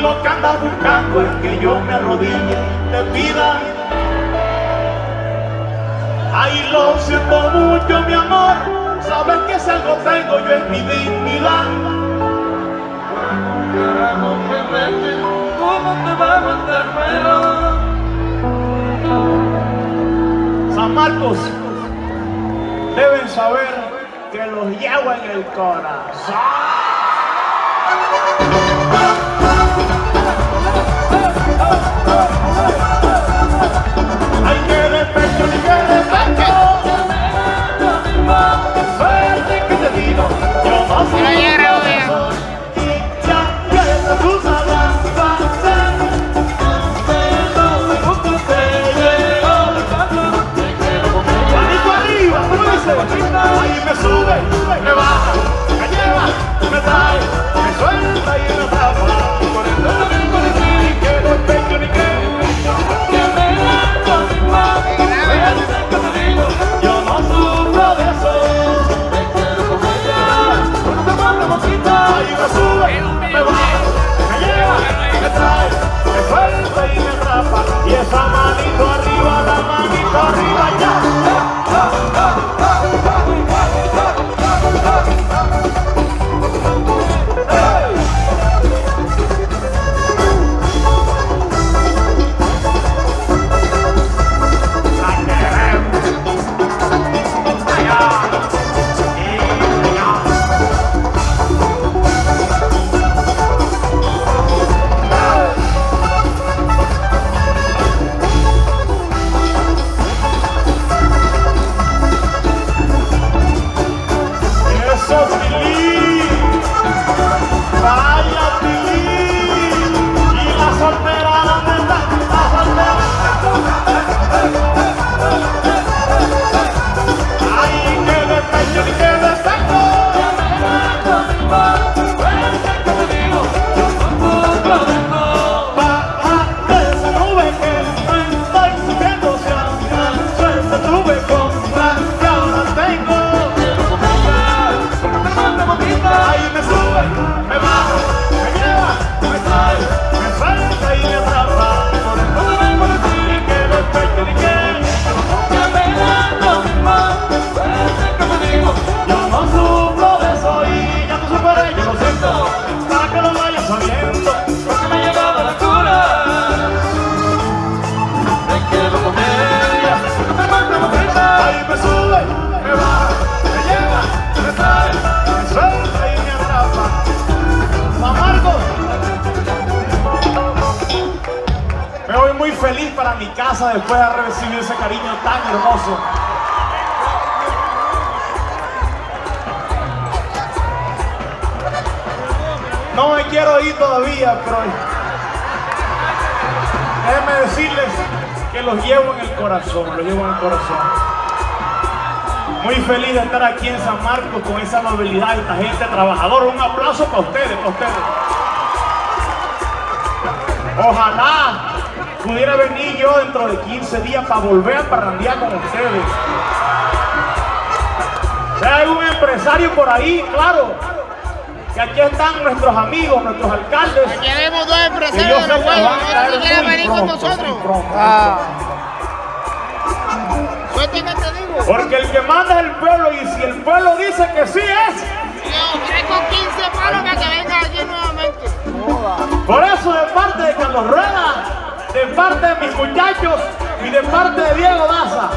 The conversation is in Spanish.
lo que andas buscando es que yo me arrodille y te pida. Ay, lo siento mucho, mi amor. Sabes que si algo tengo yo es mi dignidad. ¿Cómo te va a aguantar San Marcos, deben saber que los llevo en el corazón. Que lo vayas sabiendo, porque me llevaba la cura. Ahí me sube, me baja, me lleva, me trae, me suelta y me atrapa. San Marcos. Me voy muy feliz para mi casa después de recibido ese cariño tan hermoso. No me quiero ir todavía, pero déjenme decirles que los llevo en el corazón, los llevo en el corazón. Muy feliz de estar aquí en San Marcos con esa amabilidad, esta gente trabajadora. Un aplauso para ustedes, para ustedes. Ojalá pudiera venir yo dentro de 15 días para volver a parrandear con ustedes. Si hay algún empresario por ahí, claro, que aquí están nuestros amigos, nuestros alcaldes. Aquí vemos dos empresarios de los juegos. quieren venir con nosotros. Ah. pronto. Suerte que te digo. Porque el que manda es el pueblo y si el pueblo dice que sí es. Yo traigo 15 palos para que venga aquí nuevamente. Por eso de parte de Carlos Rueda, de parte de mis muchachos y de parte de Diego Daza,